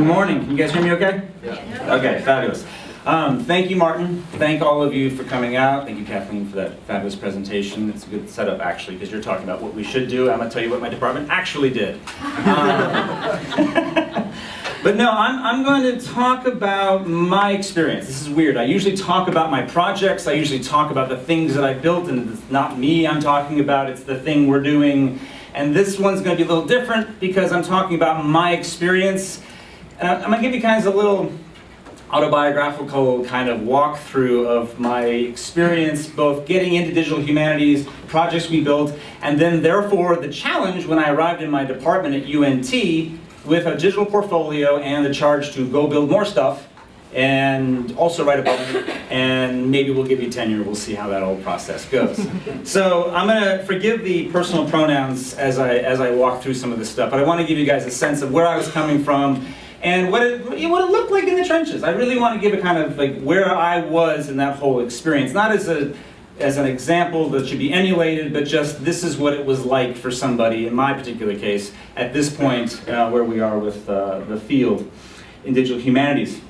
Good morning. Can you guys hear me okay? Yeah. Okay, fabulous. Um, thank you, Martin. Thank all of you for coming out. Thank you, Kathleen, for that fabulous presentation. It's a good setup, actually, because you're talking about what we should do. I'm going to tell you what my department actually did. Um, but no, I'm, I'm going to talk about my experience. This is weird. I usually talk about my projects. I usually talk about the things that I built, and it's not me I'm talking about. It's the thing we're doing. And this one's going to be a little different because I'm talking about my experience. And I'm going to give you guys a little autobiographical kind of walkthrough of my experience both getting into digital humanities, projects we built, and then therefore the challenge when I arrived in my department at UNT with a digital portfolio and the charge to go build more stuff and also write a book, and maybe we'll give you tenure, we'll see how that whole process goes. so I'm gonna forgive the personal pronouns as I, as I walk through some of this stuff, but I wanna give you guys a sense of where I was coming from and what it, what it looked like in the trenches. I really want to give a kind of like where I was in that whole experience, not as a as an example that should be emulated, but just this is what it was like for somebody, in my particular case, at this point uh, where we are with uh, the field in digital humanities.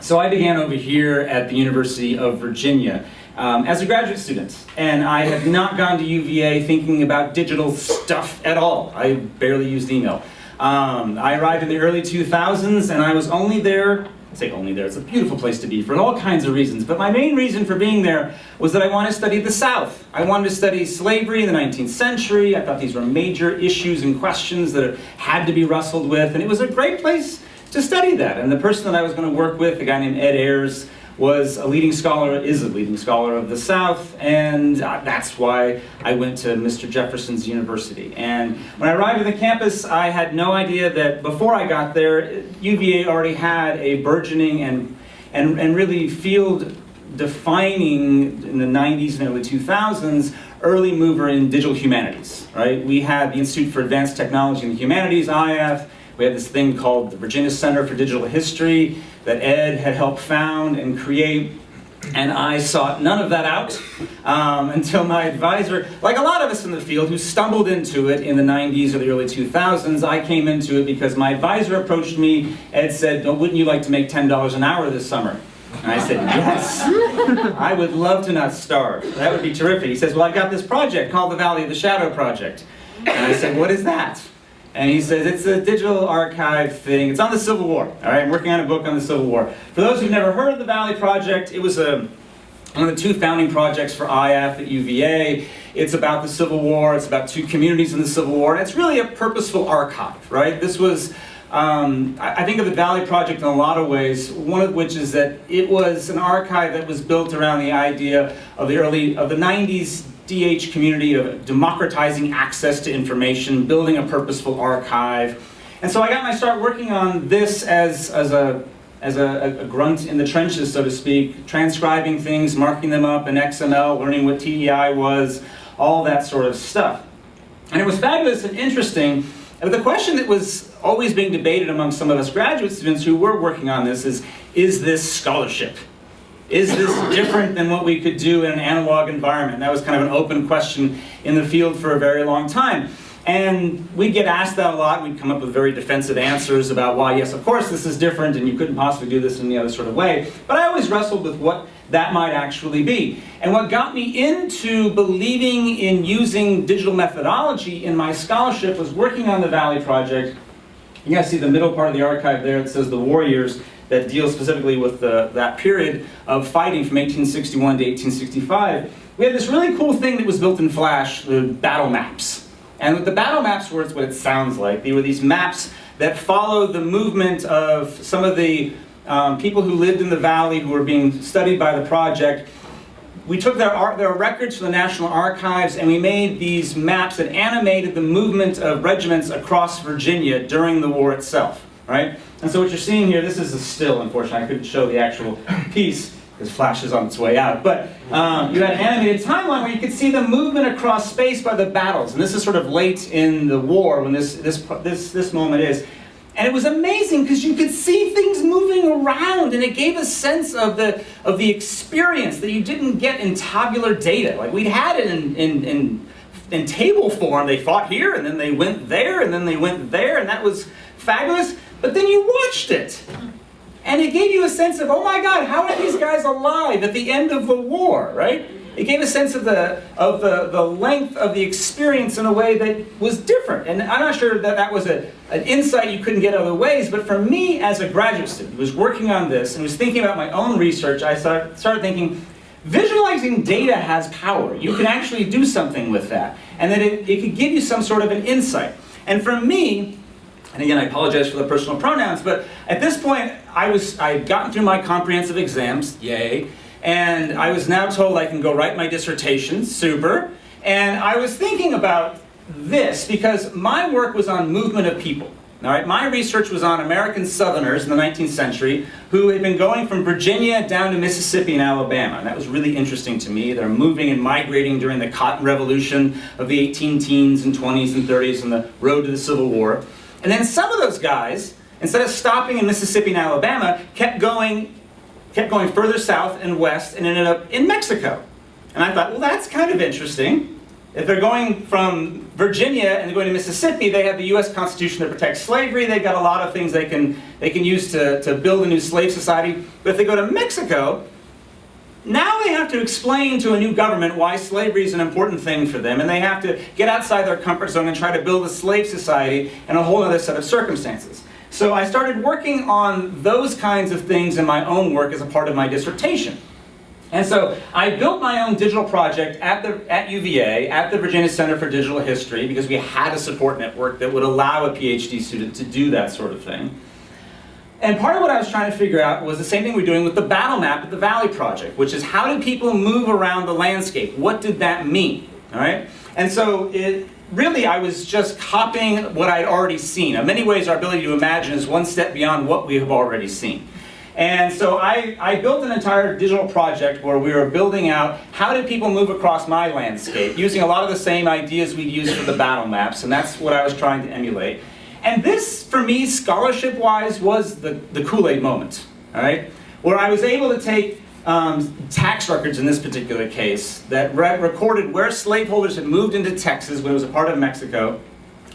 So I began over here at the University of Virginia um, as a graduate student, and I had not gone to UVA thinking about digital stuff at all. I barely used email. Um, I arrived in the early 2000s and I was only there, say only there, it's a beautiful place to be for all kinds of reasons, but my main reason for being there was that I wanted to study the South. I wanted to study slavery in the 19th century. I thought these were major issues and questions that had to be wrestled with, and it was a great place to study that. And the person that I was going to work with, a guy named Ed Ayers, was a leading scholar, is a leading scholar of the South, and uh, that's why I went to Mr. Jefferson's University. And when I arrived at the campus, I had no idea that before I got there, UVA already had a burgeoning and, and, and really field defining in the 90s and early 2000s early mover in digital humanities, right? We had the Institute for Advanced Technology in the Humanities, IATH, we had this thing called the Virginia Center for Digital History that Ed had helped found and create. And I sought none of that out um, until my advisor, like a lot of us in the field who stumbled into it in the 90s or the early 2000s, I came into it because my advisor approached me. Ed said, wouldn't you like to make $10 an hour this summer? And I said, yes, I would love to not starve. That would be terrific. He says, well, I've got this project called the Valley of the Shadow Project. And I said, what is that? And he says, it's a digital archive thing. It's on the Civil War. All right, I'm working on a book on the Civil War. For those who've never heard of the Valley Project, it was a, one of the two founding projects for IATH at UVA. It's about the Civil War. It's about two communities in the Civil War. And it's really a purposeful archive, right? This was, um, I, I think of the Valley Project in a lot of ways, one of which is that it was an archive that was built around the idea of the early, of the 90s DH community of democratizing access to information, building a purposeful archive. And so I got my start working on this as, as, a, as a, a grunt in the trenches, so to speak, transcribing things, marking them up in XML, learning what TEI was, all that sort of stuff. And it was fabulous and interesting. But the question that was always being debated among some of us graduate students who were working on this is, is this scholarship? Is this different than what we could do in an analog environment? That was kind of an open question in the field for a very long time. And we'd get asked that a lot. We'd come up with very defensive answers about why, yes, of course this is different and you couldn't possibly do this in any other sort of way. But I always wrestled with what that might actually be. And what got me into believing in using digital methodology in my scholarship was working on the Valley Project. You guys see the middle part of the archive there. It says the warriors that deals specifically with the, that period of fighting from 1861 to 1865, we had this really cool thing that was built in Flash, the battle maps. And the battle maps were what it sounds like. They were these maps that followed the movement of some of the um, people who lived in the valley who were being studied by the project. We took their, art, their records from the National Archives and we made these maps that animated the movement of regiments across Virginia during the war itself right? And so what you're seeing here, this is a still, unfortunately. I couldn't show the actual piece because Flash is on its way out. But um, you had an animated timeline where you could see the movement across space by the battles. And this is sort of late in the war when this, this, this, this moment is. And it was amazing because you could see things moving around and it gave a sense of the, of the experience that you didn't get in tabular data. Like we'd had it in, in, in, in table form. They fought here and then they went there and then they went there and that was fabulous, but then you watched it. And it gave you a sense of, oh my God, how are these guys alive at the end of the war, right? It gave a sense of the, of the, the length of the experience in a way that was different. And I'm not sure that that was a, an insight you couldn't get other ways, but for me as a graduate student who was working on this and was thinking about my own research, I started thinking, visualizing data has power. You can actually do something with that. And that it, it could give you some sort of an insight. And for me, and again, I apologize for the personal pronouns, but at this point, I was, I had gotten through my comprehensive exams, yay, and I was now told I can go write my dissertation, super. And I was thinking about this because my work was on movement of people. All right, my research was on American Southerners in the 19th century who had been going from Virginia down to Mississippi and Alabama. And that was really interesting to me. They're moving and migrating during the Cotton Revolution of the 18 teens and 20s and 30s and the road to the Civil War. And then some of those guys, instead of stopping in Mississippi and Alabama, kept going kept going further south and west and ended up in Mexico. And I thought, well, that's kind of interesting. If they're going from Virginia and they're going to Mississippi, they have the U.S. Constitution that protects slavery. They've got a lot of things they can, they can use to, to build a new slave society. But if they go to Mexico, now they have to explain to a new government why slavery is an important thing for them, and they have to get outside their comfort zone and try to build a slave society in a whole other set of circumstances. So I started working on those kinds of things in my own work as a part of my dissertation. And so I built my own digital project at, the, at UVA, at the Virginia Center for Digital History, because we had a support network that would allow a PhD student to do that sort of thing. And part of what I was trying to figure out was the same thing we're doing with the battle map at the Valley Project, which is how do people move around the landscape? What did that mean? All right? And so it, really I was just copying what I'd already seen. In many ways our ability to imagine is one step beyond what we have already seen. And so I, I built an entire digital project where we were building out how did people move across my landscape using a lot of the same ideas we'd used for the battle maps and that's what I was trying to emulate. And this, for me, scholarship-wise, was the, the Kool-Aid moment, all right? Where I was able to take um, tax records in this particular case that re recorded where slaveholders had moved into Texas when it was a part of Mexico,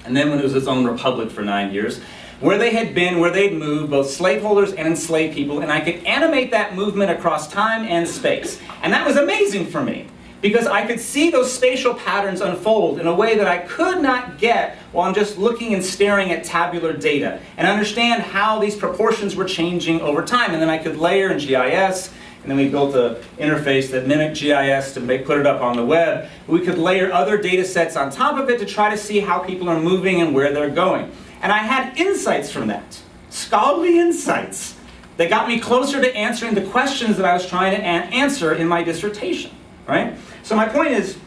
and then when it was its own republic for nine years, where they had been, where they'd moved, both slaveholders and enslaved people, and I could animate that movement across time and space. And that was amazing for me, because I could see those spatial patterns unfold in a way that I could not get while I'm just looking and staring at tabular data, and understand how these proportions were changing over time. And then I could layer in GIS, and then we built an interface that mimicked GIS to make, put it up on the web. We could layer other data sets on top of it to try to see how people are moving and where they're going. And I had insights from that, scholarly insights, that got me closer to answering the questions that I was trying to answer in my dissertation, right? So my point is,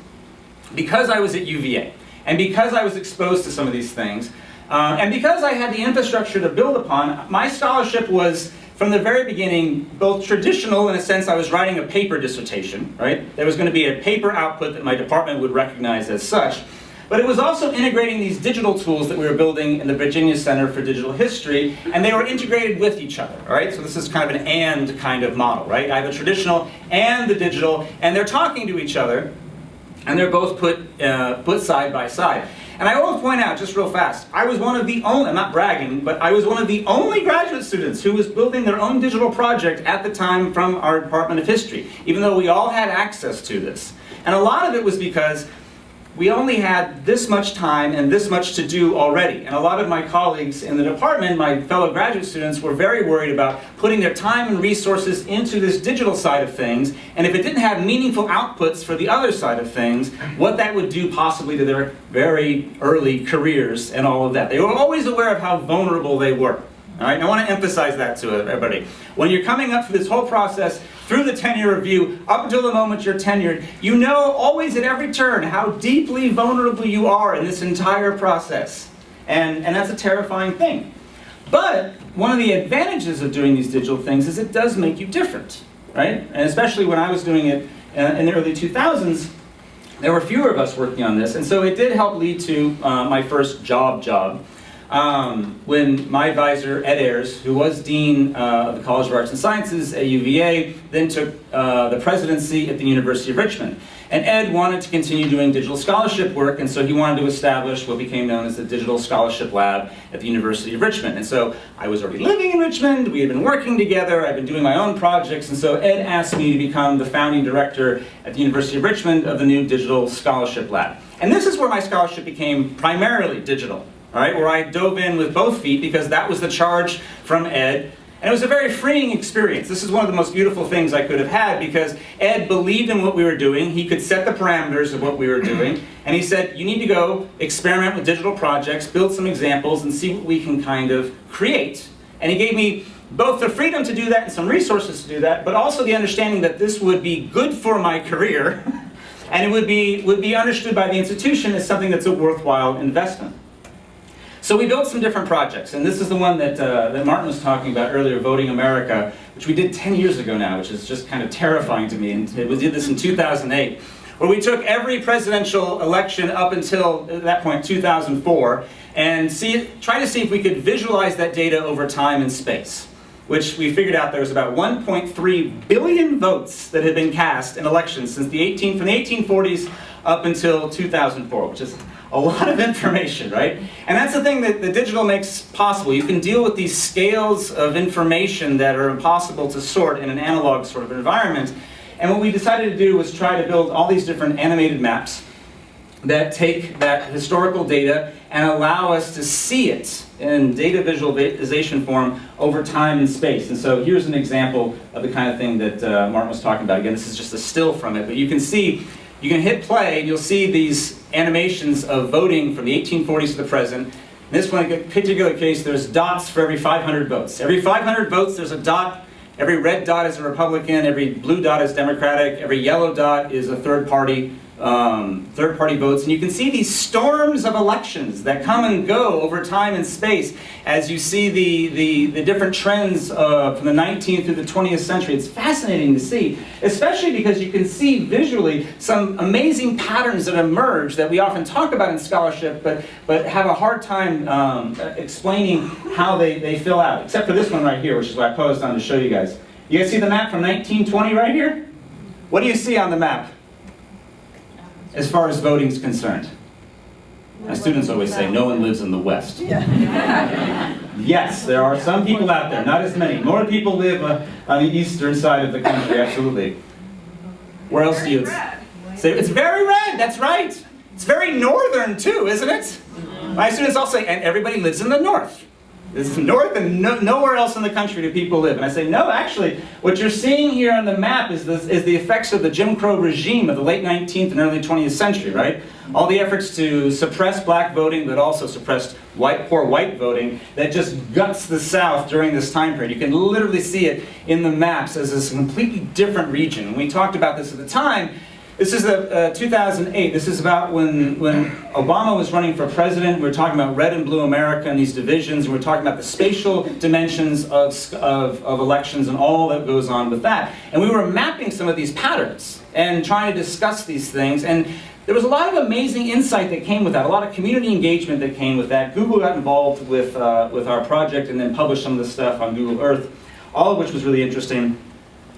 because I was at UVA, and because I was exposed to some of these things, uh, and because I had the infrastructure to build upon, my scholarship was from the very beginning, both traditional in a sense I was writing a paper dissertation, right? There was going to be a paper output that my department would recognize as such. But it was also integrating these digital tools that we were building in the Virginia Center for Digital History, and they were integrated with each other, all right? So this is kind of an and kind of model, right? I have the traditional and the digital, and they're talking to each other, and they're both put, uh, put side by side. And I will point out, just real fast, I was one of the only, I'm not bragging, but I was one of the only graduate students who was building their own digital project at the time from our Department of History, even though we all had access to this. And a lot of it was because we only had this much time and this much to do already. And a lot of my colleagues in the department, my fellow graduate students, were very worried about putting their time and resources into this digital side of things, and if it didn't have meaningful outputs for the other side of things, what that would do possibly to their very early careers and all of that. They were always aware of how vulnerable they were. All right, I want to emphasize that to everybody. When you're coming up through this whole process, through the tenure review, up until the moment you're tenured, you know always at every turn how deeply vulnerable you are in this entire process. And, and that's a terrifying thing. But one of the advantages of doing these digital things is it does make you different, right? And especially when I was doing it uh, in the early 2000s, there were fewer of us working on this, and so it did help lead to uh, my first job job, um, when my advisor, Ed Ayers, who was Dean uh, of the College of Arts and Sciences at UVA, then took uh, the presidency at the University of Richmond. And Ed wanted to continue doing digital scholarship work, and so he wanted to establish what became known as the Digital Scholarship Lab at the University of Richmond. And so I was already living in Richmond, we had been working together, I'd been doing my own projects, and so Ed asked me to become the founding director at the University of Richmond of the new Digital Scholarship Lab. And this is where my scholarship became primarily digital, all right, where I dove in with both feet because that was the charge from Ed and it was a very freeing experience. This is one of the most beautiful things I could have had because Ed believed in what we were doing. He could set the parameters of what we were doing. And he said, you need to go experiment with digital projects, build some examples, and see what we can kind of create. And he gave me both the freedom to do that and some resources to do that, but also the understanding that this would be good for my career and it would be, would be understood by the institution as something that's a worthwhile investment. So we built some different projects, and this is the one that, uh, that Martin was talking about earlier, Voting America, which we did 10 years ago now, which is just kind of terrifying to me, and we did this in 2008, where we took every presidential election up until, at that point, 2004, and see, try to see if we could visualize that data over time and space which we figured out there was about 1.3 billion votes that had been cast in elections since the 18, from the 1840s up until 2004, which is a lot of information, right? And that's the thing that the digital makes possible. You can deal with these scales of information that are impossible to sort in an analog sort of environment. And what we decided to do was try to build all these different animated maps that take that historical data and allow us to see it in data visualization form over time and space. And so here's an example of the kind of thing that uh, Martin was talking about. Again, this is just a still from it, but you can see you can hit play and you'll see these animations of voting from the 1840s to the present. In this one particular case, there's dots for every 500 votes. Every 500 votes, there's a dot. Every red dot is a Republican, every blue dot is Democratic, every yellow dot is a third party um, third-party votes, and you can see these storms of elections that come and go over time and space as you see the, the, the different trends uh, from the 19th through the 20th century. It's fascinating to see, especially because you can see visually some amazing patterns that emerge that we often talk about in scholarship, but, but have a hard time um, explaining how they, they fill out, except for this one right here, which is what I posed on to show you guys. You guys see the map from 1920 right here? What do you see on the map? As far as voting is concerned? My students always say, no one lives in the West. yes, there are some people out there, not as many. More people live uh, on the eastern side of the country, absolutely. Where else do you say? It's very red, that's right. It's very northern too, isn't it? My students all say, and everybody lives in the north. It's north and no, nowhere else in the country do people live. And I say, no, actually, what you're seeing here on the map is, this, is the effects of the Jim Crow regime of the late 19th and early 20th century, right? All the efforts to suppress black voting, but also suppress white, poor white voting that just guts the South during this time period. You can literally see it in the maps as this completely different region. When we talked about this at the time, this is a, uh, 2008. This is about when, when Obama was running for president. We are talking about red and blue America and these divisions. And we are talking about the spatial dimensions of, of, of elections and all that goes on with that. And we were mapping some of these patterns and trying to discuss these things. And there was a lot of amazing insight that came with that, a lot of community engagement that came with that. Google got involved with, uh, with our project and then published some of the stuff on Google Earth, all of which was really interesting.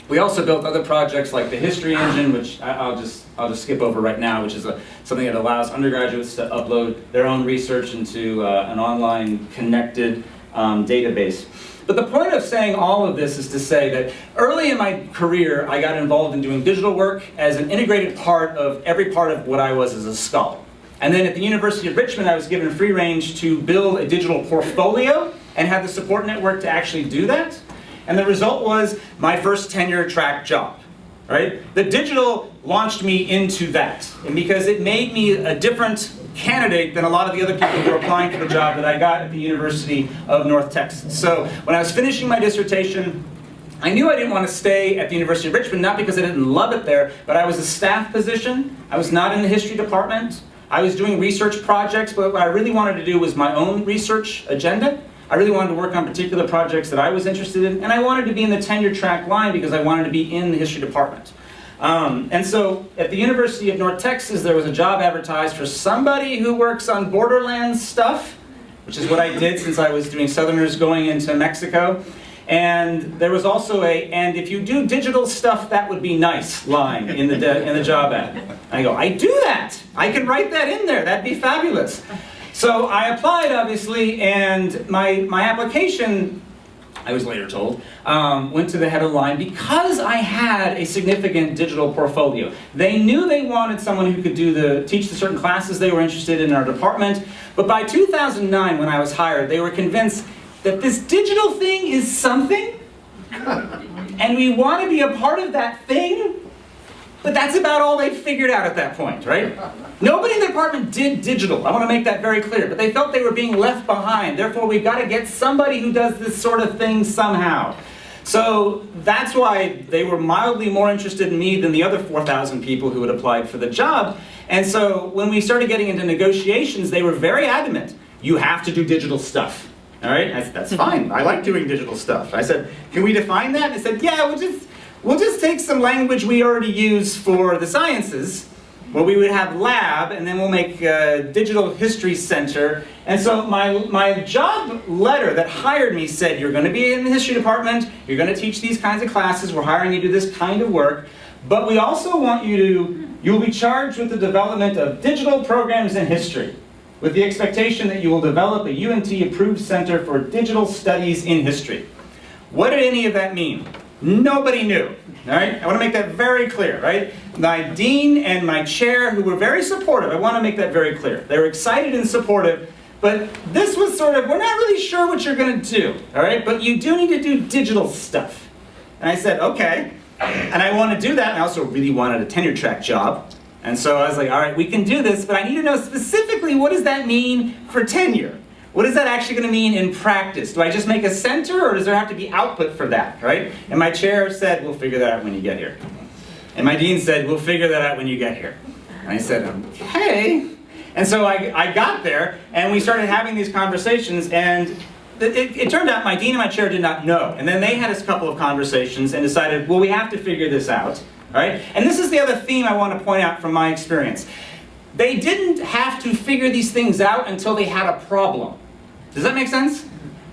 We also built other projects like the History Engine, which I, will just I'll just skip over right now, which is a, something that allows undergraduates to upload their own research into uh, an online connected um, database. But the point of saying all of this is to say that early in my career, I got involved in doing digital work as an integrated part of every part of what I was as a scholar. And then at the University of Richmond, I was given free range to build a digital portfolio and have the support network to actually do that. And the result was my first tenure track job. Right? The digital launched me into that. And because it made me a different candidate than a lot of the other people who were applying for the job that I got at the University of North Texas. So when I was finishing my dissertation, I knew I didn't want to stay at the University of Richmond, not because I didn't love it there, but I was a staff position. I was not in the history department. I was doing research projects, but what I really wanted to do was my own research agenda. I really wanted to work on particular projects that I was interested in, and I wanted to be in the tenure track line because I wanted to be in the history department. Um, and so at the University of North Texas, there was a job advertised for somebody who works on borderlands stuff, which is what I did since I was doing Southerners going into Mexico. And there was also a, and if you do digital stuff, that would be nice line in the, in the job ad. And I go, I do that. I can write that in there. That'd be fabulous. So I applied, obviously, and my, my application, I was later told, um, went to the head of the line because I had a significant digital portfolio. They knew they wanted someone who could do the, teach the certain classes they were interested in our department, but by 2009, when I was hired, they were convinced that this digital thing is something, and we want to be a part of that thing, but that's about all they figured out at that point, right? Nobody in the department did digital. I want to make that very clear. But they felt they were being left behind. Therefore, we've got to get somebody who does this sort of thing somehow. So that's why they were mildly more interested in me than the other 4,000 people who had applied for the job. And so when we started getting into negotiations, they were very adamant. You have to do digital stuff. All right, I said, that's fine. I like doing digital stuff. I said, can we define that? And they said, yeah, we'll just, we'll just take some language we already use for the sciences, where we would have lab, and then we'll make a digital history center. And so my, my job letter that hired me said, you're going to be in the history department, you're going to teach these kinds of classes, we're hiring you to do this kind of work, but we also want you to, you'll be charged with the development of digital programs in history with the expectation that you will develop a UNT-approved Center for Digital Studies in History. What did any of that mean? Nobody knew, right? I want to make that very clear, right? My dean and my chair, who were very supportive, I want to make that very clear. They were excited and supportive, but this was sort of, we're not really sure what you're going to do, all right? But you do need to do digital stuff. And I said, okay. And I want to do that, and I also really wanted a tenure track job. And so I was like, all right, we can do this, but I need to know specifically what does that mean for tenure? What is that actually going to mean in practice? Do I just make a center or does there have to be output for that, right? And my chair said, we'll figure that out when you get here. And my dean said, we'll figure that out when you get here. And I said, okay. And so I, I got there and we started having these conversations and it, it, turned out my dean and my chair did not know. And then they had a couple of conversations and decided, well, we have to figure this out. Right? And this is the other theme I want to point out from my experience. They didn't have to figure these things out until they had a problem. Does that make sense?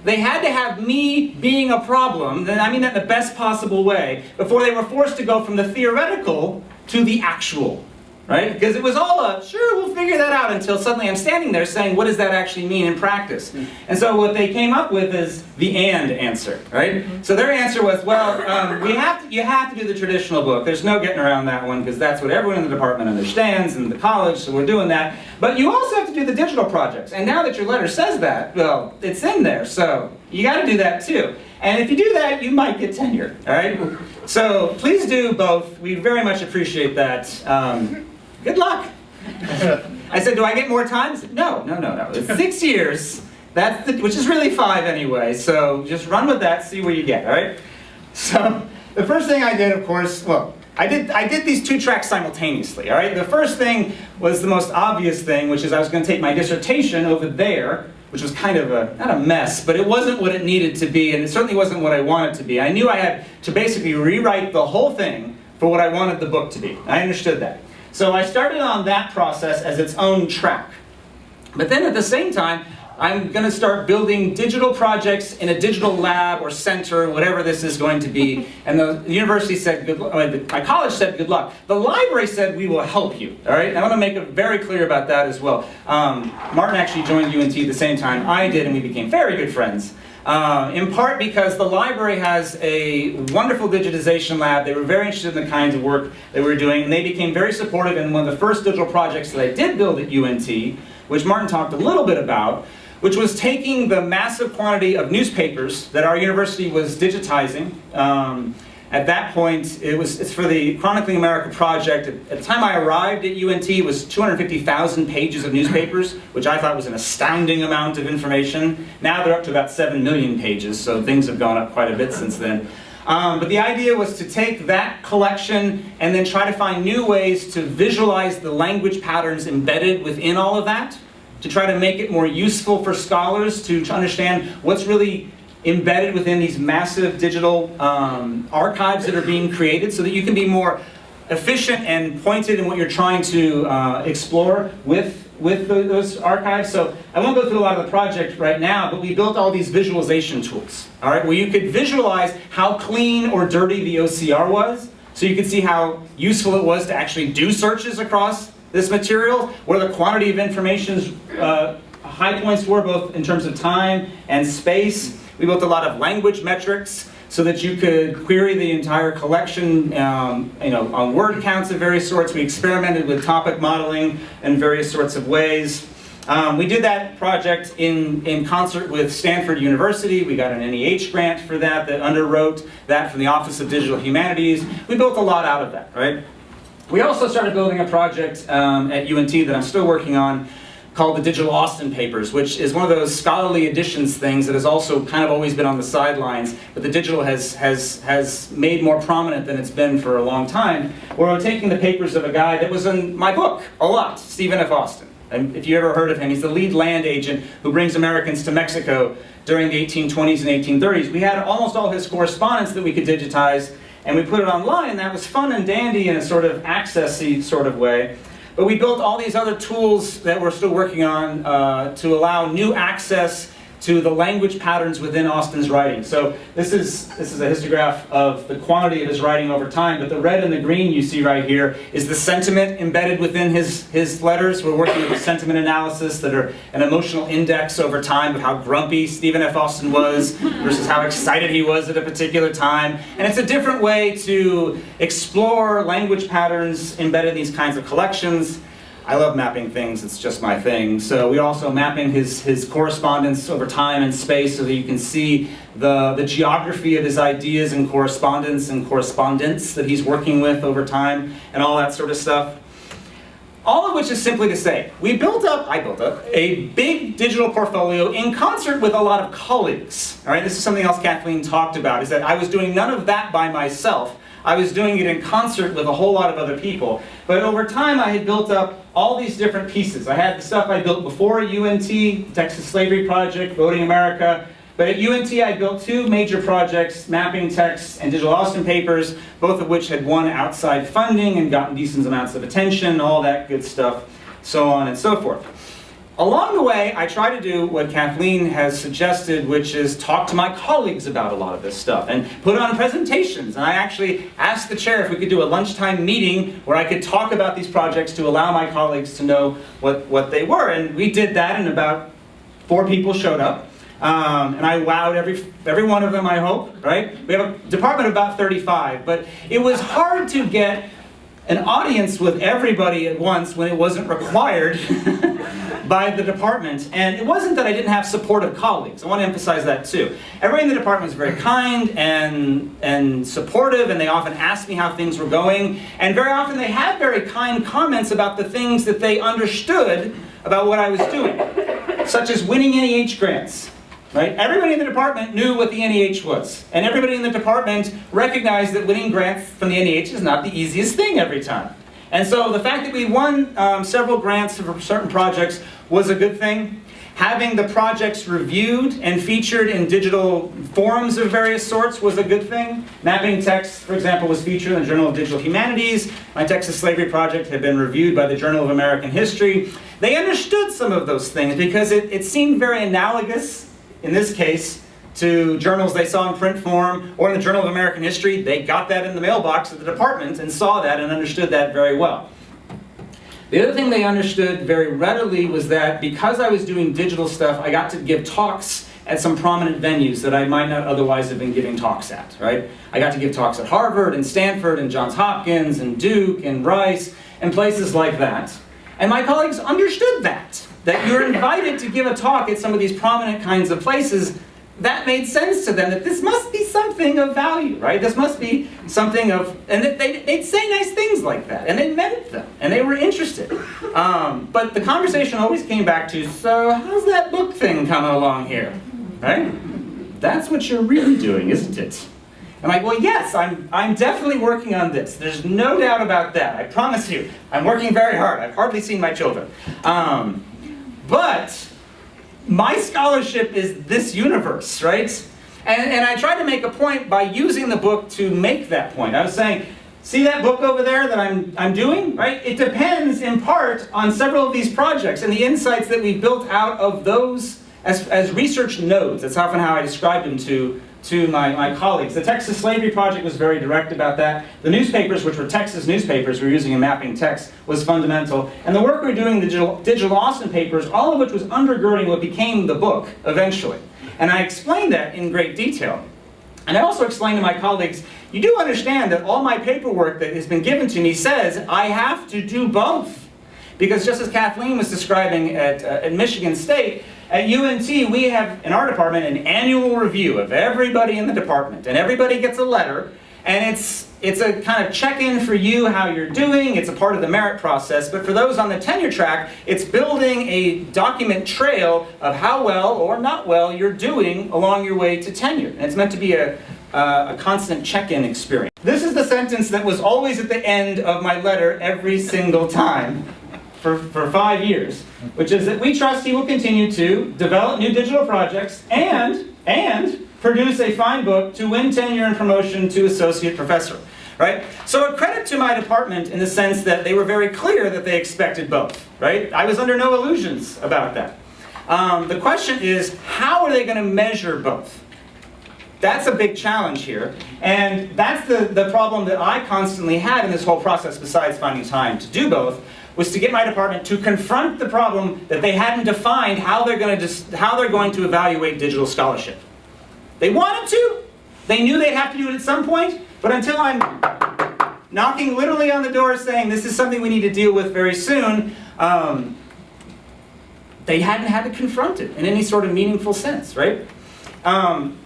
They had to have me being a problem, and I mean that in the best possible way, before they were forced to go from the theoretical to the actual right? Because it was all a, sure, we'll figure that out until suddenly I'm standing there saying, what does that actually mean in practice? Mm-hmm. And so what they came up with is the and answer, right? Mm-hmm. So their answer was, well, um, we have to, you have to do the traditional book. There's no getting around that one because that's what everyone in the department understands and the college, so we're doing that. But you also have to do the digital projects. And now that your letter says that, well, it's in there, so you got to do that too. And if you do that, you might get tenure, all right? So please do both. We very much appreciate that. Um, good luck. I said, do I get more times? No, no, no, no. It's six years, that's the, which is really five anyway, so just run with that, see where you get, all right? So the first thing I did, of course, well, I did, I did these two tracks simultaneously, all right? The first thing was the most obvious thing, which is I was going to take my dissertation over there, which was kind of a, not a mess, but it wasn't what it needed to be, and it certainly wasn't what I wanted to be. I knew I had to basically rewrite the whole thing for what I wanted the book to be. I understood that. So I started on that process as its own track. But then at the same time, I'm going to start building digital projects in a digital lab or center, whatever this is going to be. And the university said, good, uh, my college said, good luck. The library said, we will help you. All right, I want to make it very clear about that as well. Um, Martin actually joined UNT at the same time I did, and we became very good friends. Uh, in part because the library has a wonderful digitization lab. They were very interested in the kinds of work they were doing, and they became very supportive in one of the first digital projects that I did build at UNT, which Martin talked a little bit about, which was taking the massive quantity of newspapers that our university was digitizing. Um, at that point, it was it's for the Chronicling America project. At the time I arrived at UNT, it was 250,000 pages of newspapers, which I thought was an astounding amount of information. Now they're up to about 7 million pages, so things have gone up quite a bit since then. Um, but the idea was to take that collection and then try to find new ways to visualize the language patterns embedded within all of that, to try to make it more useful for scholars to, to understand what's really embedded within these massive digital um, archives that are being created so that you can be more efficient and pointed in what you're trying to uh, explore with, with the, those archives. So I won't go through a lot of the project right now, but we built all these visualization tools, all right, where you could visualize how clean or dirty the OCR was, so you could see how useful it was to actually do searches across this material, where the quantity of information uh, high points were, both in terms of time and space. We built a lot of language metrics, so that you could query the entire collection um, you know, on word counts of various sorts. We experimented with topic modeling in various sorts of ways. Um, we did that project in, in concert with Stanford University. We got an NEH grant for that that underwrote that from the Office of Digital Humanities. We built a lot out of that, right? We also started building a project um, at UNT that I'm still working on called the Digital Austin Papers, which is one of those scholarly editions things that has also kind of always been on the sidelines, but the digital has, has, has made more prominent than it's been for a long time, where I'm taking the papers of a guy that was in my book a lot, Stephen F. Austin. And if you ever heard of him, he's the lead land agent who brings Americans to Mexico during the 1820s and 1830s. We had almost all his correspondence that we could digitize, and we put it online, and that was fun and dandy in a sort of accessy sort of way. But we built all these other tools that we're still working on uh, to allow new access to the language patterns within Austin's writing. So this is, this is a histograph of the quantity of his writing over time, but the red and the green you see right here is the sentiment embedded within his, his letters. We're working with sentiment analysis that are an emotional index over time of how grumpy Stephen F. Austin was versus how excited he was at a particular time. And it's a different way to explore language patterns embedded in these kinds of collections. I love mapping things, it's just my thing. So we also mapping his, his correspondence over time and space so that you can see the, the geography of his ideas and correspondence and correspondence that he's working with over time and all that sort of stuff. All of which is simply to say, we built up, I built up, a big digital portfolio in concert with a lot of colleagues. All right, this is something else Kathleen talked about, is that I was doing none of that by myself. I was doing it in concert with a whole lot of other people. But over time, I had built up all these different pieces. I had the stuff I built before UNT, Texas Slavery Project, Voting America. But at UNT, I built two major projects, Mapping Text and Digital Austin Papers, both of which had won outside funding and gotten decent amounts of attention, all that good stuff, so on and so forth. Along the way, I try to do what Kathleen has suggested, which is talk to my colleagues about a lot of this stuff and put on presentations. And I actually asked the chair if we could do a lunchtime meeting where I could talk about these projects to allow my colleagues to know what, what they were. And we did that and about four people showed up. Um, and I wowed every, every one of them, I hope, right? We have a department of about 35, but it was hard to get an audience with everybody at once when it wasn't required by the department. And it wasn't that I didn't have supportive colleagues. I want to emphasize that too. Everybody in the department was very kind and, and supportive, and they often asked me how things were going. And very often they had very kind comments about the things that they understood about what I was doing, such as winning NEH grants. Right? Everybody in the department knew what the NEH was. And everybody in the department recognized that winning grants from the NEH is not the easiest thing every time. And so the fact that we won um, several grants for certain projects was a good thing. Having the projects reviewed and featured in digital forums of various sorts was a good thing. Mapping text, for example, was featured in the Journal of Digital Humanities. My Texas Slavery Project had been reviewed by the Journal of American History. They understood some of those things because it, it seemed very analogous, in this case, to journals they saw in print form, or in the Journal of American History, they got that in the mailbox at the department and saw that and understood that very well. The other thing they understood very readily was that because I was doing digital stuff, I got to give talks at some prominent venues that I might not otherwise have been giving talks at, right? I got to give talks at Harvard and Stanford and Johns Hopkins and Duke and Rice and places like that. And my colleagues understood that, that you're invited to give a talk at some of these prominent kinds of places that made sense to them that this must be something of value, right? This must be something of, and they, they'd say nice things like that, and they meant them, and they were interested. Um, but the conversation always came back to, so how's that book thing coming along here, right? That's what you're really doing, isn't it? I'm like, well, yes, I'm, I'm definitely working on this. There's no doubt about that. I promise you. I'm working very hard. I've hardly seen my children. Um, but my scholarship is this universe, right? And, and I tried to make a point by using the book to make that point. I was saying, See that book over there that I'm, I'm doing, right? It depends in part on several of these projects and the insights that we've built out of those as, as research nodes. That's often how I describe them to, to my, my colleagues. The Texas Slavery Project was very direct about that. The newspapers, which were Texas newspapers, were using a mapping text, was fundamental. And the work we are doing, the digital, digital Austin papers, all of which was undergirding what became the book eventually. And I explained that in great detail. And I also explained to my colleagues, you do understand that all my paperwork that has been given to me says I have to do both. Because just as Kathleen was describing at, uh, at Michigan State, at UNT we have in our department an annual review of everybody in the department. And everybody gets a letter and it's, it's a kind of check-in for you how you're doing. It's a part of the merit process. But for those on the tenure track, it's building a document trail of how well or not well you're doing along your way to tenure. And it's meant to be a, uh, a constant check-in experience. This is the sentence that was always at the end of my letter every single time for, for five years, which is that we trust he will continue to develop new digital projects and, and produce a fine book to win tenure and promotion to associate professor. Right? So a credit to my department in the sense that they were very clear that they expected both. Right? I was under no illusions about that. Um, the question is, how are they going to measure both? That's a big challenge here. And that's the, the problem that I constantly had in this whole process, besides finding time to do both, was to get my department to confront the problem that they hadn't defined how they're going to, how they're going to evaluate digital scholarship. They wanted to. They knew they'd have to do it at some point. But until I'm knocking literally on the door saying this is something we need to deal with very soon, um, they hadn't had to confront it in any sort of meaningful sense, right? Um,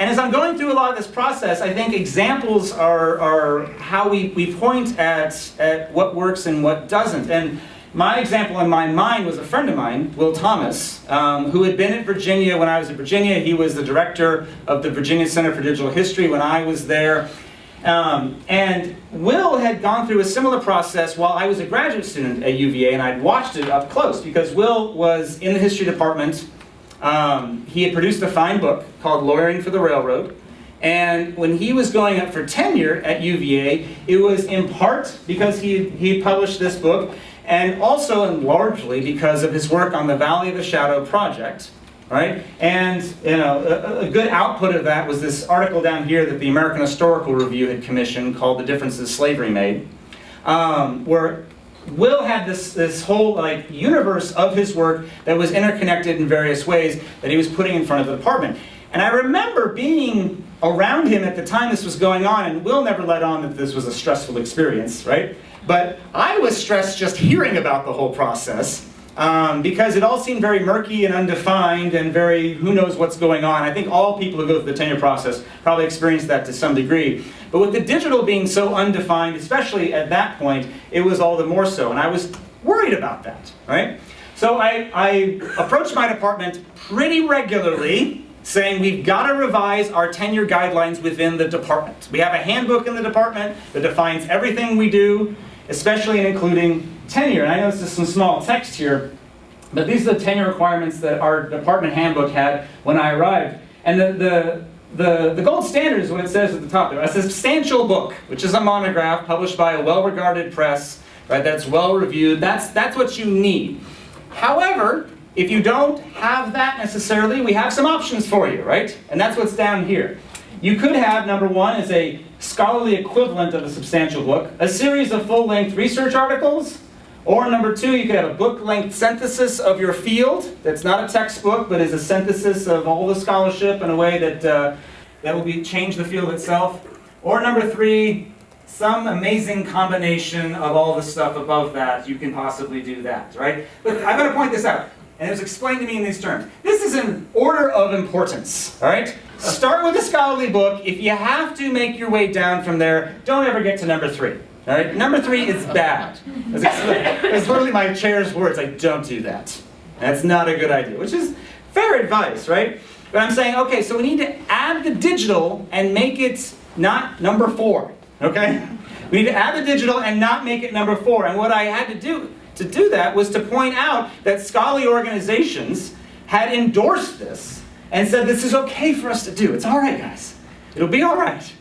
and as I'm going through a lot of this process, I think examples are, are how we, we point at, at what works and what doesn't. And my example in my mind was a friend of mine, Will Thomas, um, who had been at Virginia when I was at Virginia. He was the director of the Virginia Center for Digital History when I was there. Um, and Will had gone through a similar process while I was a graduate student at UVA, and I'd watched it up close because Will was in the history department. Um, he had produced a fine book called Lawyering for the Railroad. And when he was going up for tenure at UVA, it was in part because he, he published this book, and also and largely because of his work on the Valley of the Shadow project, right? And you know, a, a, good output of that was this article down here that the American Historical Review had commissioned called "The Differences Slavery Made," um, where Will had this this whole like universe of his work that was interconnected in various ways that he was putting in front of the department. And I remember being around him at the time this was going on, and Will never let on that this was a stressful experience, right? But I was stressed just hearing about the whole process um, because it all seemed very murky and undefined and very who knows what's going on. I think all people who go through the tenure process probably experience that to some degree. But with the digital being so undefined, especially at that point, it was all the more so. And I was worried about that, right? So I, I approached my department pretty regularly saying we've got to revise our tenure guidelines within the department. We have a handbook in the department that defines everything we do especially in including tenure. And I know this is some small text here, but these are the tenure requirements that our department handbook had when I arrived. And the, the, the, the gold standard is what it says at the top there. A substantial book, which is a monograph published by a well-regarded press, right, that's well-reviewed. That's, that's what you need. However, if you don't have that necessarily, we have some options for you, right? And that's what's down here. You could have, number one, is a scholarly equivalent of a substantial book, a series of full-length research articles, or number two, you could have a book-length synthesis of your field that's not a textbook, but is a synthesis of all the scholarship in a way that, uh, that will be, change the field itself. Or number three, some amazing combination of all the stuff above that, you can possibly do that, right? But I'm going to point this out and it was explained to me in these terms. This is an order of importance, all right? Start with a scholarly book. If you have to make your way down from there, don't ever get to number three. All right, number three is bad. It's literally my chair's words, like, don't do that. That's not a good idea, which is fair advice, right? But I'm saying, okay, so we need to add the digital and make it not number four, okay? We need to add the digital and not make it number four. And what I had to do to do that was to point out that scholarly organizations had endorsed this and said this is okay for us to do. It's all right, guys. It'll be all right.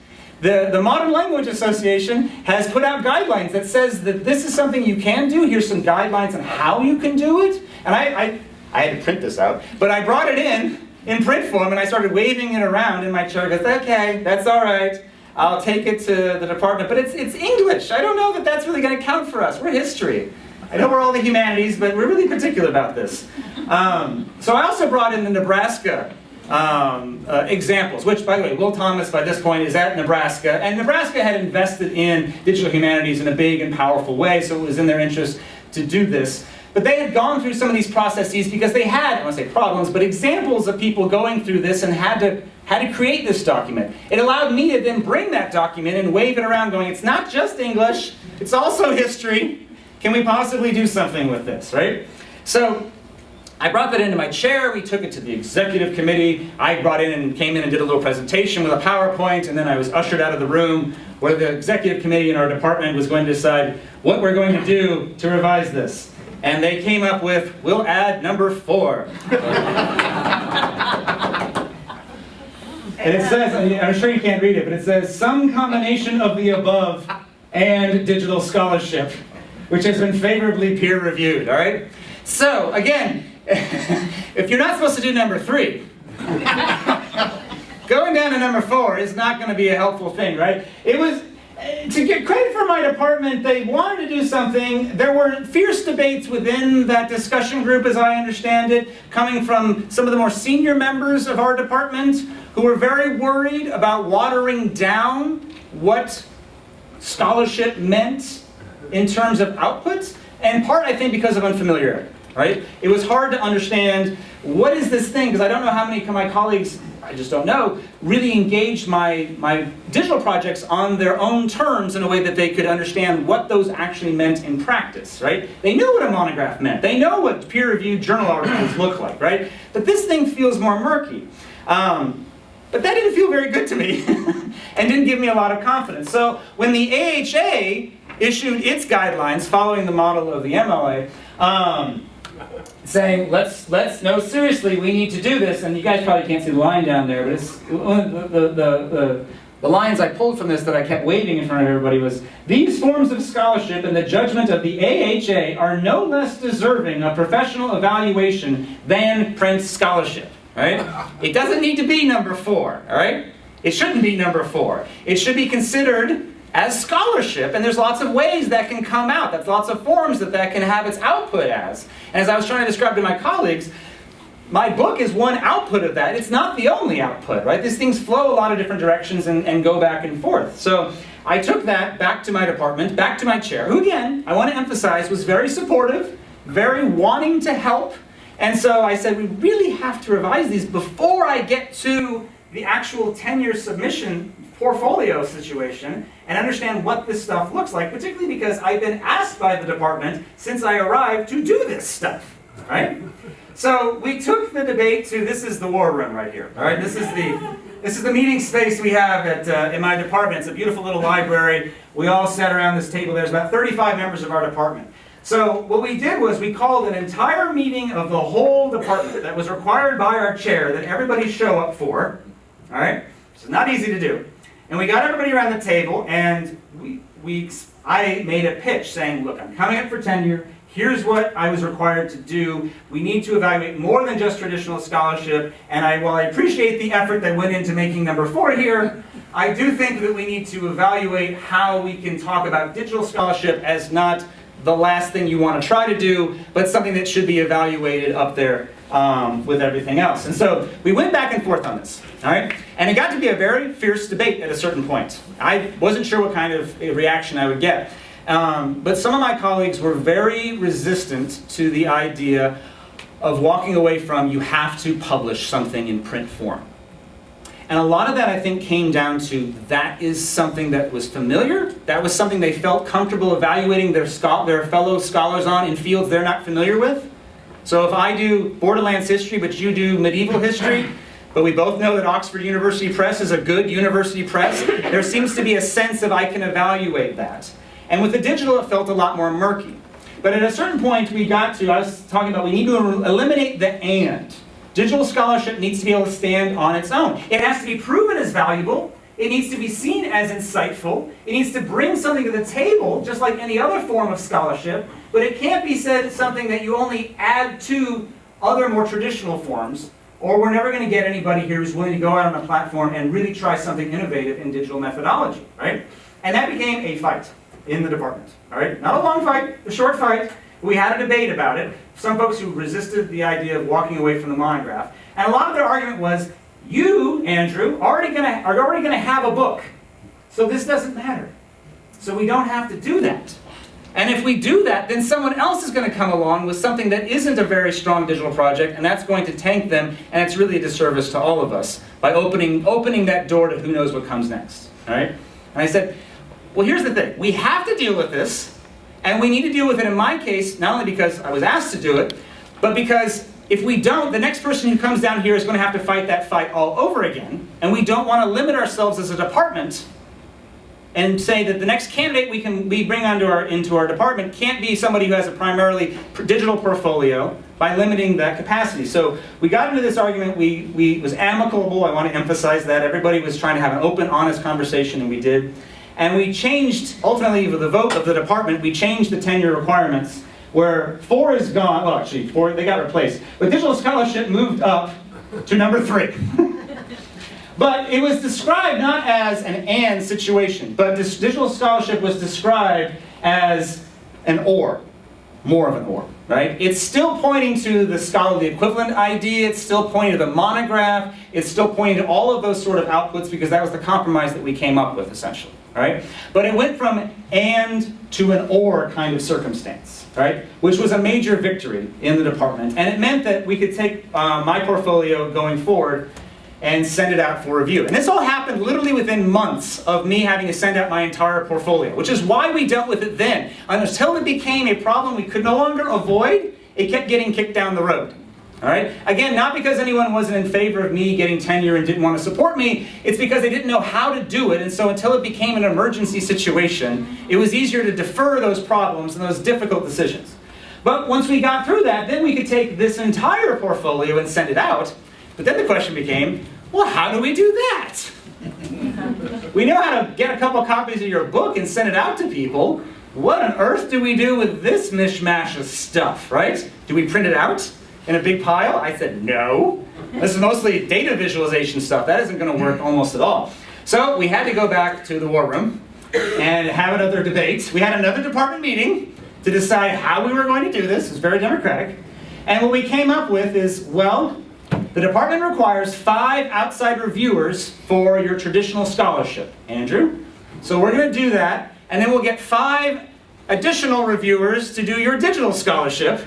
The, the Modern Language Association has put out guidelines that says that this is something you can do. Here's some guidelines on how you can do it. And I, I, I had to print this out, but I brought it in in print form and I started waving it around in my chair. Goes, okay, that's all right. I'll take it to the department. But it's, it's English. I don't know that that's really going to count for us. We're history. I know we're all the humanities, but we're really particular about this. Um, so I also brought in the Nebraska um, uh, examples, which, by the way, Will Thomas, by this point, is at Nebraska. And Nebraska had invested in digital humanities in a big and powerful way, so it was in their interest to do this. But they had gone through some of these processes because they had, I want to say problems, but examples of people going through this and had to, had to create this document. It allowed me to then bring that document and wave it around going, it's not just English, it's also history. Can we possibly do something with this, right? So I brought that into my chair, we took it to the executive committee, I brought in and came in and did a little presentation with a PowerPoint, and then I was ushered out of the room where the executive committee in our department was going to decide what we're going to do to revise this. And they came up with, we'll add number four. and it says, I'm sure you can't read it, but it says, some combination of the above and digital scholarship, which has been favorably peer reviewed, all right? So, again, if you're not supposed to do number three, going down to number four is not going to be a helpful thing, right? It was, eh, to get credit for my department, they wanted to do something. There were fierce debates within that discussion group, as I understand it, coming from some of the more senior members of our department who were very worried about watering down what scholarship meant in terms of outputs, and part, I think, because of unfamiliarity right? It was hard to understand what is this thing, because I don't know how many of my colleagues, I just don't know, really engaged my, my digital projects on their own terms in a way that they could understand what those actually meant in practice, right? They knew what a monograph meant. They know what peer-reviewed journal articles look like, right? But this thing feels more murky. Um, but that didn't feel very good to me and didn't give me a lot of confidence. So when the AHA issued its guidelines following the model of the MLA, um, saying, let's, let's, no, seriously, we need to do this. And you guys probably can't see the line down there, but it's, the, the, the, the, lines I pulled from this that I kept waving in front of everybody was, these forms of scholarship and the judgment of the AHA are no less deserving of professional evaluation than print scholarship, right? It doesn't need to be number four, all right? It shouldn't be number four. It should be considered as scholarship, and there's lots of ways that can come out. That's lots of forms that that can have its output as. And as I was trying to describe to my colleagues, my book is one output of that. It's not the only output, right? These things flow a lot of different directions and, and go back and forth. So I took that back to my department, back to my chair, who again, I want to emphasize, was very supportive, very wanting to help. And so I said, we really have to revise these before I get to the actual tenure submission portfolio situation and understand what this stuff looks like, particularly because I've been asked by the department since I arrived to do this stuff, right? So we took the debate to, this is the war room right here, all right? This is the, this is the meeting space we have at, uh, in my department. It's a beautiful little library. We all sat around this table. There's about 35 members of our department. So what we did was we called an entire meeting of the whole department that was required by our chair that everybody show up for, all right? It's not easy to do. And we got everybody around the table, and we, we, I made a pitch saying, look, I'm coming up for tenure. Here's what I was required to do. We need to evaluate more than just traditional scholarship. And I, while I appreciate the effort that went into making number four here, I do think that we need to evaluate how we can talk about digital scholarship as not the last thing you want to try to do, but something that should be evaluated up there um, with everything else. And so we went back and forth on this, all right? And it got to be a very fierce debate at a certain point. I wasn't sure what kind of reaction I would get. Um, but some of my colleagues were very resistant to the idea of walking away from you have to publish something in print form. And a lot of that, I think, came down to that is something that was familiar. That was something they felt comfortable evaluating their, their fellow scholars on in fields they're not familiar with. So if I do Borderlands history, but you do medieval history, but we both know that Oxford University Press is a good university press, there seems to be a sense of I can evaluate that. And with the digital, it felt a lot more murky. But at a certain point, we got to, I was talking about, we need to eliminate the and. Digital scholarship needs to be able to stand on its own. It has to be proven as valuable. It needs to be seen as insightful. It needs to bring something to the table, just like any other form of scholarship. But it can't be said something that you only add to other more traditional forms, or we're never going to get anybody here who's willing to go out on a platform and really try something innovative in digital methodology, right? And that became a fight in the department, all right? Not a long fight, a short fight. We had a debate about it. Some folks who resisted the idea of walking away from the monograph. And a lot of their argument was, you, Andrew, already gonna, are already going to have a book. So this doesn't matter. So we don't have to do that. And if we do that, then someone else is going to come along with something that isn't a very strong digital project, and that's going to tank them, and it's really a disservice to all of us by opening, opening that door to who knows what comes next. All right? And I said, well, here's the thing. We have to deal with this, and we need to deal with it in my case, not only because I was asked to do it, but because if we don't, the next person who comes down here is going to have to fight that fight all over again, and we don't want to limit ourselves as a department and say that the next candidate we can we bring onto our into our department can't be somebody who has a primarily digital portfolio by limiting that capacity. So we got into this argument. We we was amicable. I want to emphasize that everybody was trying to have an open, honest conversation, and we did. And we changed ultimately with the vote of the department. We changed the tenure requirements where four is gone. Well, actually, four they got replaced, but digital scholarship moved up to number three. But it was described not as an and situation, but digital scholarship was described as an or, more of an or, right? It's still pointing to the scholarly equivalent idea, it's still pointing to the monograph, it's still pointing to all of those sort of outputs because that was the compromise that we came up with essentially, right? But it went from and to an or kind of circumstance, right? Which was a major victory in the department. And it meant that we could take uh, my portfolio going forward and send it out for review. And this all happened literally within months of me having to send out my entire portfolio, which is why we dealt with it then. Until it became a problem we could no longer avoid, it kept getting kicked down the road. All right? Again, not because anyone wasn't in favor of me getting tenure and didn't want to support me, it's because they didn't know how to do it, and so until it became an emergency situation, it was easier to defer those problems and those difficult decisions. But once we got through that, then we could take this entire portfolio and send it out, but then the question became, well, how do we do that? we know how to get a couple copies of your book and send it out to people. What on earth do we do with this mishmash of stuff, right? Do we print it out in a big pile? I said, no. This is mostly data visualization stuff. That isn't going to work almost at all. So we had to go back to the war room and have another debate. We had another department meeting to decide how we were going to do this. It was very democratic. And what we came up with is, well, the department requires five outside reviewers for your traditional scholarship. Andrew? So we're going to do that, and then we'll get five additional reviewers to do your digital scholarship.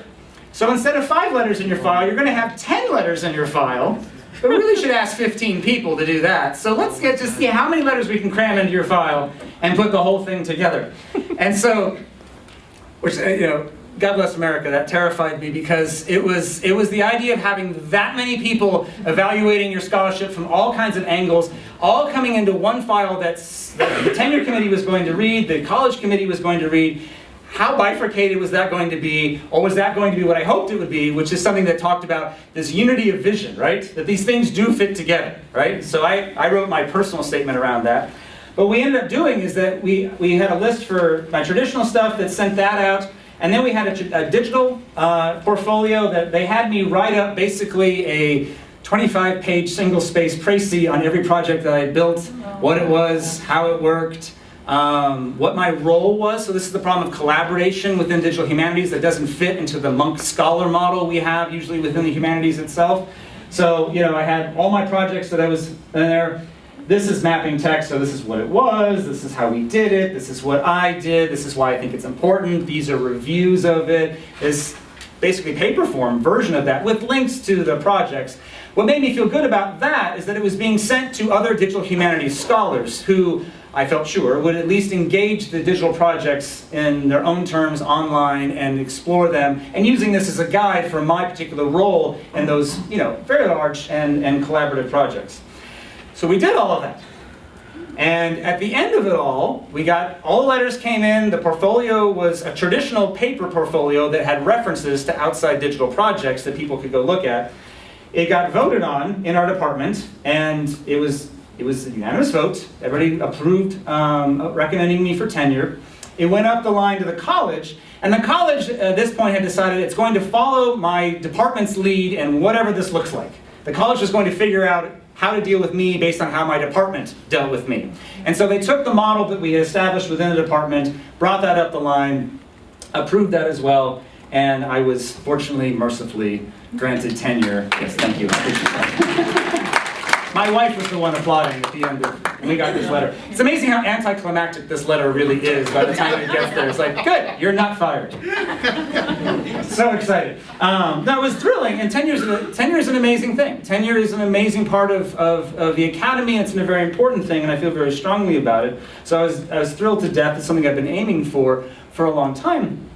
So instead of five letters in your file, you're going to have 10 letters in your file. But we really should ask 15 people to do that. So let's get to see how many letters we can cram into your file and put the whole thing together. And so, which, uh, you know, God bless America, that terrified me because it was, it was the idea of having that many people evaluating your scholarship from all kinds of angles, all coming into one file that the tenure committee was going to read, the college committee was going to read. How bifurcated was that going to be, or was that going to be what I hoped it would be, which is something that talked about this unity of vision, right? That these things do fit together, right? So I, I wrote my personal statement around that. But what we ended up doing is that we, we had a list for my traditional stuff that sent that out, and then we had a, a digital uh, portfolio that they had me write up basically a 25 page single space précis on every project that I built, what it was, how it worked, um, what my role was. So this is the problem of collaboration within digital humanities that doesn't fit into the monk scholar model we have usually within the humanities itself. So, you know, I had all my projects that I was in there this is mapping text, so this is what it was, this is how we did it, this is what I did, this is why I think it's important, these are reviews of it, this basically paper form version of that with links to the projects. What made me feel good about that is that it was being sent to other digital humanities scholars who I felt sure would at least engage the digital projects in their own terms online and explore them and using this as a guide for my particular role in those you know very large and, and collaborative projects. So we did all of that. And at the end of it all, we got, all the letters came in, the portfolio was a traditional paper portfolio that had references to outside digital projects that people could go look at. It got voted on in our department, and it was it was a unanimous vote. Everybody approved um, recommending me for tenure. It went up the line to the college, and the college at this point had decided it's going to follow my department's lead and whatever this looks like. The college was going to figure out how to deal with me based on how my department dealt with me. And so they took the model that we had established within the department, brought that up the line, approved that as well, and I was fortunately, mercifully granted tenure. Yes, thank you. I appreciate that. My wife was the one applauding at the end of when we got this letter. It's amazing how anticlimactic this letter really is by the time it gets there. It's like, good, you're not fired. so excited. Um, that was thrilling, and tenure is, tenure is an amazing thing. Tenure is an amazing part of, of, of the academy, it's a very important thing, and I feel very strongly about it. So I was, I was thrilled to death. It's something I've been aiming for for a long time.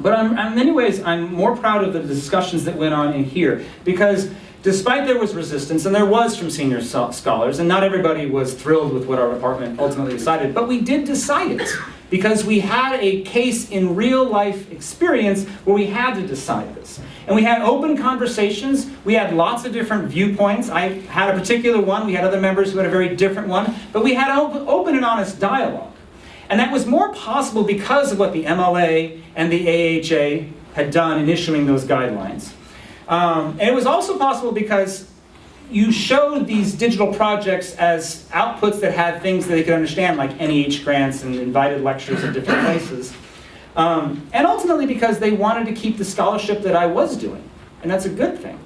But I'm, in many ways, I'm more proud of the discussions that went on in here, because despite there was resistance, and there was from senior scholars, and not everybody was thrilled with what our department ultimately decided, but we did decide it because we had a case in real life experience where we had to decide this. And we had open conversations, we had lots of different viewpoints. I had a particular one, we had other members who had a very different one, but we had open and honest dialogue. And that was more possible because of what the MLA and the AHA had done in issuing those guidelines. Um, and it was also possible because you showed these digital projects as outputs that had things that they could understand, like NEH grants and invited lectures at different places. Um, and ultimately because they wanted to keep the scholarship that I was doing. And that's a good thing.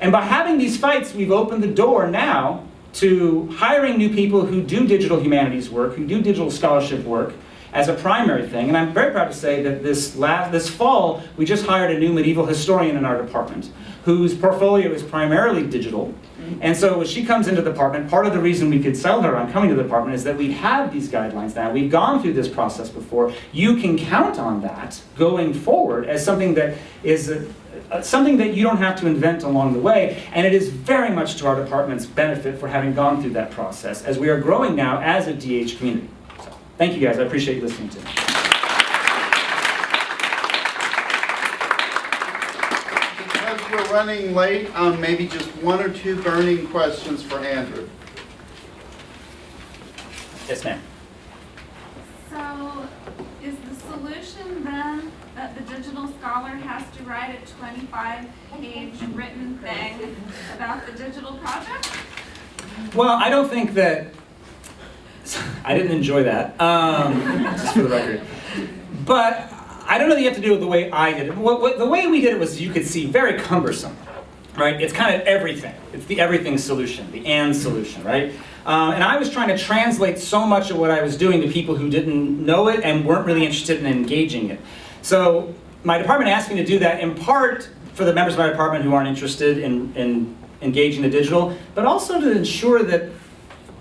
And by having these fights, we've opened the door now to hiring new people who do digital humanities work, who do digital scholarship work, as a primary thing. And I'm very proud to say that this, last, this fall, we just hired a new medieval historian in our department whose portfolio is primarily digital. Mm-hmm. And so as she comes into the department, part of the reason we could sell her on coming to the department is that we have these guidelines now. We've gone through this process before. You can count on that going forward as something that is a, something that you don't have to invent along the way, and it is very much to our department's benefit for having gone through that process, as we are growing now as a DH community. So, thank you guys, I appreciate you listening to me. we're running late, um, maybe just one or two burning questions for Andrew. Yes, ma'am. So, is the solution then that the digital scholar has to write a 25-page written thing about the digital project? Well, I don't think that, I didn't enjoy that, um, just for the record. But I don't know that you have to do it the way I did it. What, what, the way we did it was, you could see, very cumbersome, right? It's kind of everything. It's the everything solution, the and solution, right? Uh, and I was trying to translate so much of what I was doing to people who didn't know it and weren't really interested in engaging it. So my department asked me to do that in part for the members of my department who aren't interested in, in engaging the digital, but also to ensure that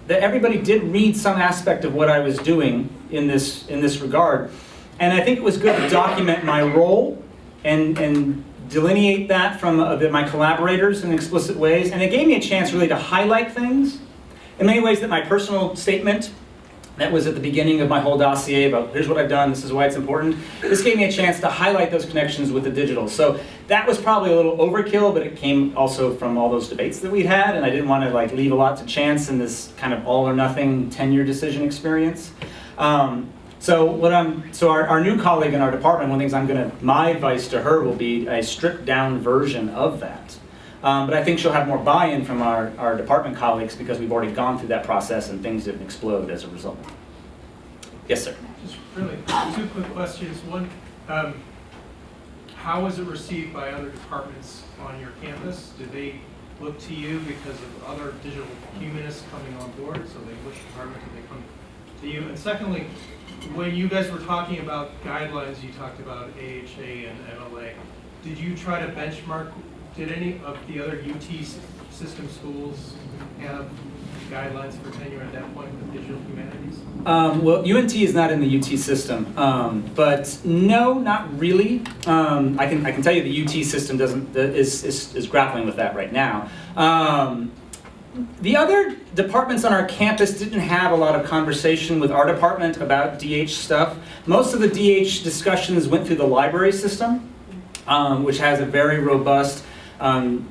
that everybody did read some aspect of what I was doing in this, in this regard. And I think it was good to document my role and, and delineate that from uh, my collaborators in explicit ways. And it gave me a chance really to highlight things in many ways that my personal statement that was at the beginning of my whole dossier about here's what I've done, this is why it's important. This gave me a chance to highlight those connections with the digital. So that was probably a little overkill, but it came also from all those debates that we'd had, and I didn't want to like leave a lot to chance in this kind of all or nothing tenure decision experience. Um, so what I'm, so our, our new colleague in our department, one of the things I'm gonna, my advice to her will be a stripped down version of that. Um, but I think she'll have more buy-in from our, our department colleagues because we've already gone through that process and things didn't explode as a result. Yes, sir. Just really two quick questions. One, um, how was it received by other departments on your campus? Did they look to you because of other digital humanists coming on board? So they, which department did they come to you? And secondly, when you guys were talking about guidelines, you talked about AHA and MLA. Did you try to benchmark, did any of the other UT system schools have guidelines for tenure at that point with digital humanities? Um, well, UNT is not in the UT system, um, but no, not really. Um, I can I can tell you the UT system doesn't is is, is grappling with that right now. Um, the other departments on our campus didn't have a lot of conversation with our department about DH stuff. Most of the DH discussions went through the library system, um, which has a very robust um,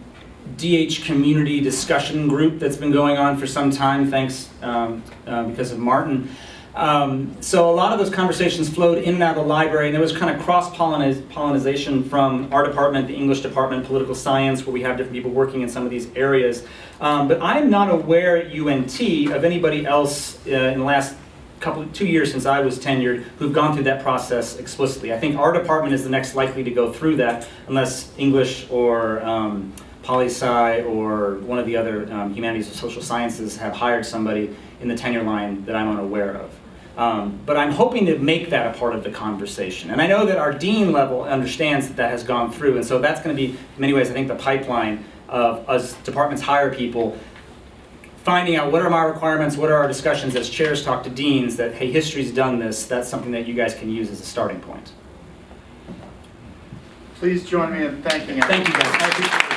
DH community discussion group that's been going on for some time, thanks um, uh, because of Martin. Um, so a lot of those conversations flowed in and out of the library, and there was kind of cross-pollination from our department, the English department, political science, where we have different people working in some of these areas. Um, but I'm not aware at UNT of anybody else uh, in the last couple, two years since I was tenured, who've gone through that process explicitly. I think our department is the next likely to go through that, unless English or um, poli sci or one of the other um, humanities or social sciences have hired somebody in the tenure line that I'm unaware of. Um, but I'm hoping to make that a part of the conversation. And I know that our dean level understands that that has gone through, and so that's going to be, in many ways, I think, the pipeline of us departments hire people, finding out what are my requirements, what are our discussions as chairs talk to deans, that, hey, history's done this, that's something that you guys can use as a starting point. Please join me in thanking. Thank you, guys.